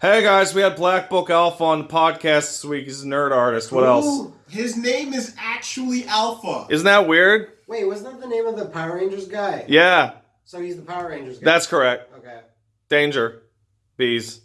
Hey guys, we had Black Book Alpha on the podcast this week. He's a nerd artist. What else? His name is actually Alpha. Isn't that weird? Wait, wasn't that the name of the Power Rangers guy? Yeah, So he's the Power Rangers guy. that's correct. okay. Danger. Bees.